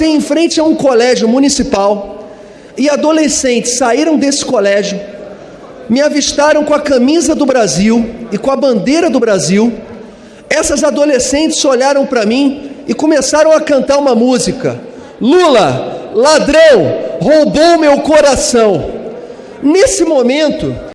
passei em frente a um colégio municipal e adolescentes saíram desse colégio, me avistaram com a camisa do Brasil e com a bandeira do Brasil. Essas adolescentes olharam para mim e começaram a cantar uma música. Lula, ladrão, roubou meu coração. Nesse momento,